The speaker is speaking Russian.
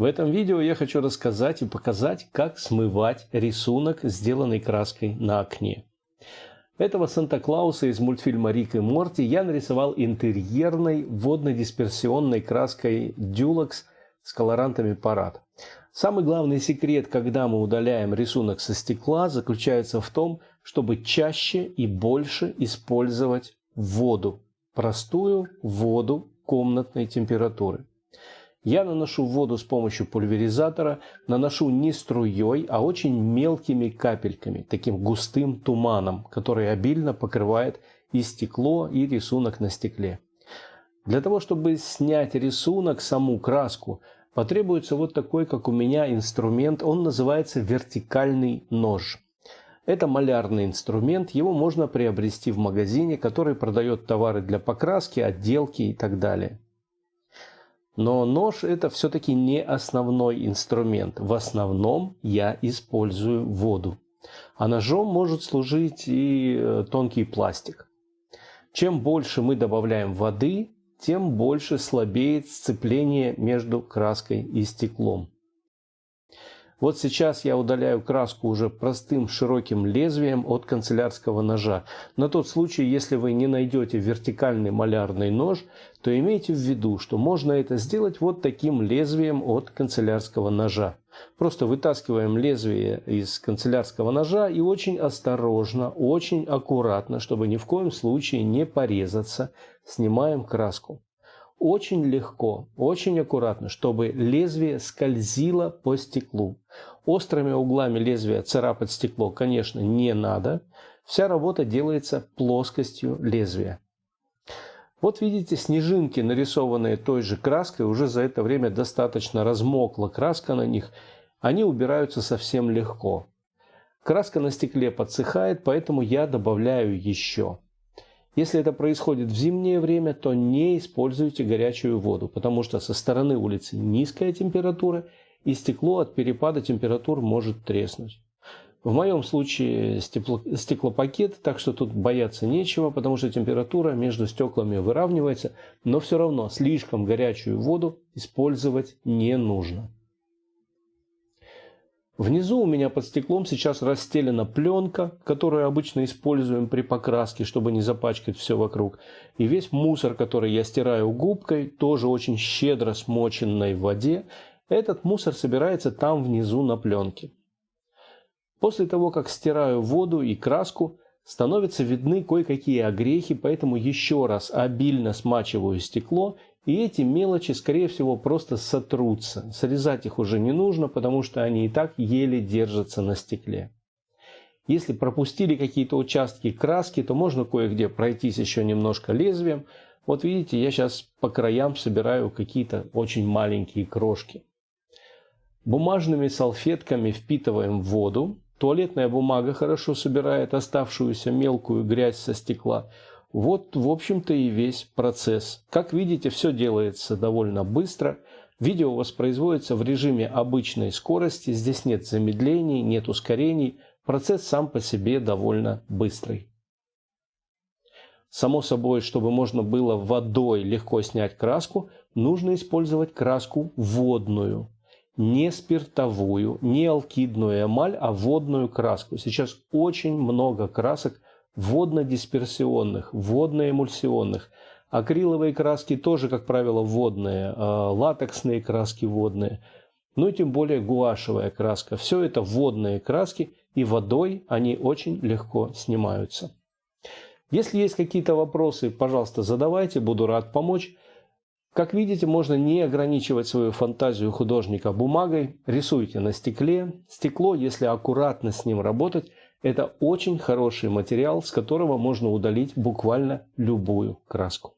В этом видео я хочу рассказать и показать, как смывать рисунок, сделанный краской на окне. Этого Санта-Клауса из мультфильма «Рик и Морти» я нарисовал интерьерной водно-дисперсионной краской Dulux с колорантами парад. Самый главный секрет, когда мы удаляем рисунок со стекла, заключается в том, чтобы чаще и больше использовать воду, простую воду комнатной температуры. Я наношу воду с помощью пульверизатора, наношу не струей, а очень мелкими капельками, таким густым туманом, который обильно покрывает и стекло, и рисунок на стекле. Для того, чтобы снять рисунок, саму краску, потребуется вот такой, как у меня, инструмент. Он называется вертикальный нож. Это малярный инструмент, его можно приобрести в магазине, который продает товары для покраски, отделки и так далее. Но нож это все-таки не основной инструмент. В основном я использую воду. А ножом может служить и э, тонкий пластик. Чем больше мы добавляем воды, тем больше слабеет сцепление между краской и стеклом. Вот сейчас я удаляю краску уже простым широким лезвием от канцелярского ножа. На тот случай, если вы не найдете вертикальный малярный нож, то имейте в виду, что можно это сделать вот таким лезвием от канцелярского ножа. Просто вытаскиваем лезвие из канцелярского ножа и очень осторожно, очень аккуратно, чтобы ни в коем случае не порезаться, снимаем краску очень легко, очень аккуратно, чтобы лезвие скользило по стеклу. Острыми углами лезвия царапать стекло, конечно, не надо. Вся работа делается плоскостью лезвия. Вот видите, снежинки, нарисованные той же краской, уже за это время достаточно размокла краска на них. Они убираются совсем легко. Краска на стекле подсыхает, поэтому я добавляю еще. Если это происходит в зимнее время, то не используйте горячую воду, потому что со стороны улицы низкая температура и стекло от перепада температур может треснуть. В моем случае стекло, стеклопакет, так что тут бояться нечего, потому что температура между стеклами выравнивается, но все равно слишком горячую воду использовать не нужно. Внизу у меня под стеклом сейчас расстелена пленка, которую обычно используем при покраске, чтобы не запачкать все вокруг. И весь мусор, который я стираю губкой, тоже очень щедро смоченной в воде, этот мусор собирается там внизу на пленке. После того, как стираю воду и краску, становятся видны кое-какие огрехи, поэтому еще раз обильно смачиваю стекло и эти мелочи, скорее всего, просто сотрутся. Срезать их уже не нужно, потому что они и так еле держатся на стекле. Если пропустили какие-то участки краски, то можно кое-где пройтись еще немножко лезвием. Вот видите, я сейчас по краям собираю какие-то очень маленькие крошки. Бумажными салфетками впитываем воду. Туалетная бумага хорошо собирает оставшуюся мелкую грязь со стекла. Вот, в общем-то, и весь процесс. Как видите, все делается довольно быстро. Видео воспроизводится в режиме обычной скорости. Здесь нет замедлений, нет ускорений. Процесс сам по себе довольно быстрый. Само собой, чтобы можно было водой легко снять краску, нужно использовать краску водную. Не спиртовую, не алкидную эмаль, а водную краску. Сейчас очень много красок водно-дисперсионных, водно-эмульсионных. Акриловые краски тоже, как правило, водные, а, латексные краски водные, ну и тем более гуашевая краска. Все это водные краски, и водой они очень легко снимаются. Если есть какие-то вопросы, пожалуйста, задавайте, буду рад помочь. Как видите, можно не ограничивать свою фантазию художника бумагой. Рисуйте на стекле. Стекло, если аккуратно с ним работать, это очень хороший материал, с которого можно удалить буквально любую краску.